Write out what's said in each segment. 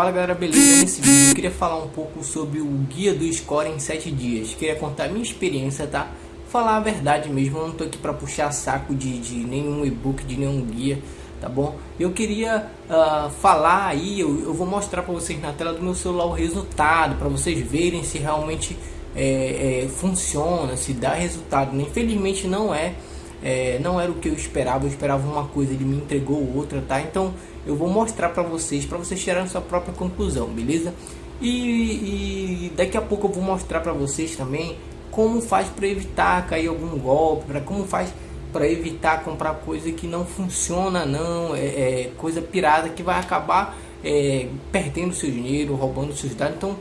Fala galera, beleza? Nesse vídeo eu queria falar um pouco sobre o guia do score em 7 dias. Queria contar a minha experiência, tá? Falar a verdade mesmo, eu não tô aqui para puxar saco de, de nenhum e-book, de nenhum guia, tá bom? Eu queria uh, falar aí, eu, eu vou mostrar para vocês na tela do meu celular o resultado, para vocês verem se realmente é, é, funciona, se dá resultado. Infelizmente não é é, não era o que eu esperava, eu esperava uma coisa, ele me entregou outra, tá? Então eu vou mostrar para vocês, para vocês tirarem sua própria conclusão, beleza? E, e daqui a pouco eu vou mostrar para vocês também como faz para evitar cair algum golpe, para como faz para evitar comprar coisa que não funciona, não é, é coisa pirada que vai acabar é, perdendo seu dinheiro, roubando seus dados. Então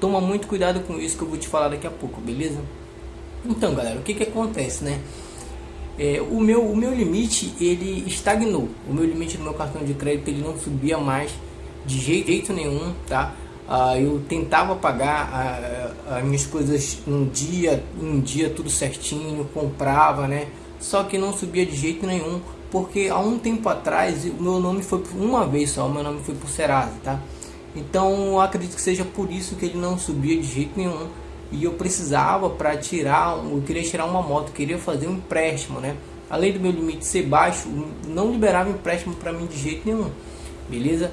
toma muito cuidado com isso que eu vou te falar daqui a pouco, beleza? Então, galera, o que que acontece, né? É, o, meu, o meu limite ele estagnou. O meu limite do meu cartão de crédito ele não subia mais de jeito nenhum, tá? Ah, eu tentava pagar ah, as minhas coisas um dia, um dia tudo certinho, comprava, né? Só que não subia de jeito nenhum, porque há um tempo atrás o meu nome foi uma vez só, o meu nome foi por Serasa, tá? Então acredito que seja por isso que ele não subia de jeito nenhum e eu precisava para tirar, eu queria tirar uma moto, queria fazer um empréstimo, né? Além do meu limite ser baixo, não liberava empréstimo para mim de jeito nenhum, beleza?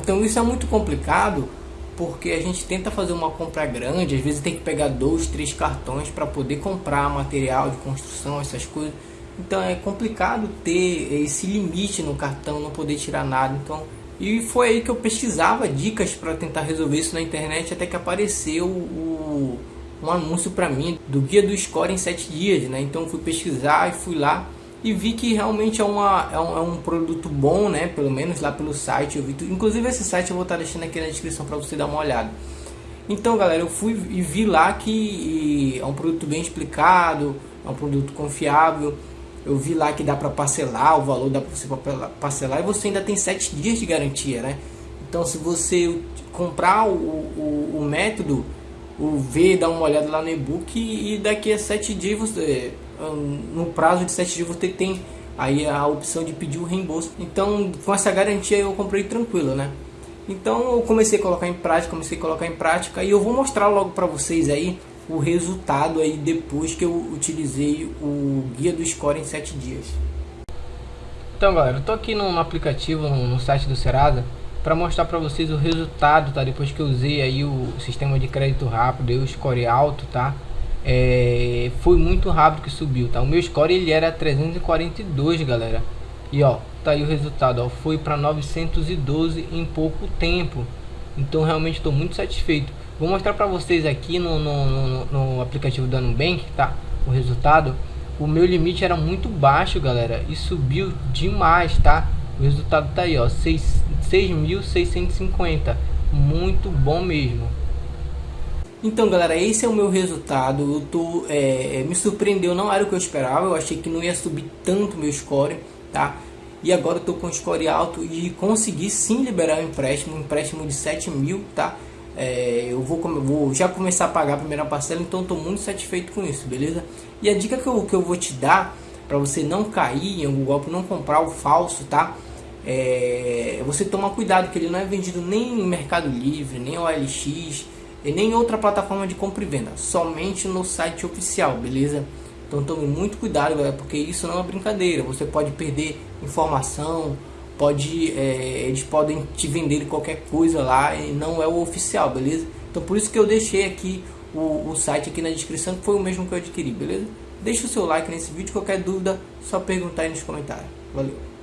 Então isso é muito complicado porque a gente tenta fazer uma compra grande, às vezes tem que pegar dois, três cartões para poder comprar material de construção, essas coisas. Então é complicado ter esse limite no cartão, não poder tirar nada. Então, e foi aí que eu pesquisava dicas para tentar resolver isso na internet até que apareceu o um anúncio para mim do guia do score em 7 dias, né? Então fui pesquisar e fui lá e vi que realmente é, uma, é, um, é um produto bom, né? Pelo menos lá pelo site eu vi. Inclusive esse site eu vou estar deixando aqui na descrição para você dar uma olhada. Então galera, eu fui e vi lá que é um produto bem explicado, é um produto confiável. Eu vi lá que dá para parcelar, o valor dá para você parcelar e você ainda tem 7 dias de garantia, né? Então se você comprar o, o, o método o ver, dar uma olhada lá no e-book e daqui a sete dias você, no prazo de sete dias você tem aí a opção de pedir o reembolso. Então com essa garantia eu comprei tranquilo, né? Então eu comecei a colocar em prática, comecei a colocar em prática e eu vou mostrar logo para vocês aí o resultado aí depois que eu utilizei o guia do score em sete dias. Então galera, eu tô aqui no, aplicativo, no, no site do Serasa para mostrar para vocês o resultado, tá? Depois que eu usei aí o sistema de crédito rápido e o score alto, tá? É, foi muito rápido que subiu, tá? O meu score ele era 342, galera. E ó, tá aí o resultado, ó, foi para 912 em pouco tempo. Então realmente estou muito satisfeito. Vou mostrar para vocês aqui no, no, no, no aplicativo da Nubank, tá? O resultado. O meu limite era muito baixo, galera, e subiu demais, tá? O resultado tá aí, ó, 6.650. Muito bom mesmo. Então, galera, esse é o meu resultado. Eu tô, é, me surpreendeu, não era o que eu esperava. Eu achei que não ia subir tanto meu score, tá? E agora tô com score alto e consegui sim liberar o empréstimo, um empréstimo de 7 mil, tá? É, eu vou, vou, já começar a pagar a primeira parcela, então estou muito satisfeito com isso, beleza? E a dica que eu, que eu vou te dar para você não cair em algum golpe, não comprar o falso, tá? é, você toma cuidado que ele não é vendido nem em Mercado Livre, nem OLX, e nem em outra plataforma de compra e venda, somente no site oficial, beleza? Então tome muito cuidado, galera, porque isso não é brincadeira. Você pode perder informação, pode, é, eles podem te vender qualquer coisa lá e não é o oficial, beleza? Então por isso que eu deixei aqui o, o site aqui na descrição, que foi o mesmo que eu adquiri, beleza? Deixa o seu like nesse vídeo, qualquer dúvida, só perguntar aí nos comentários. Valeu!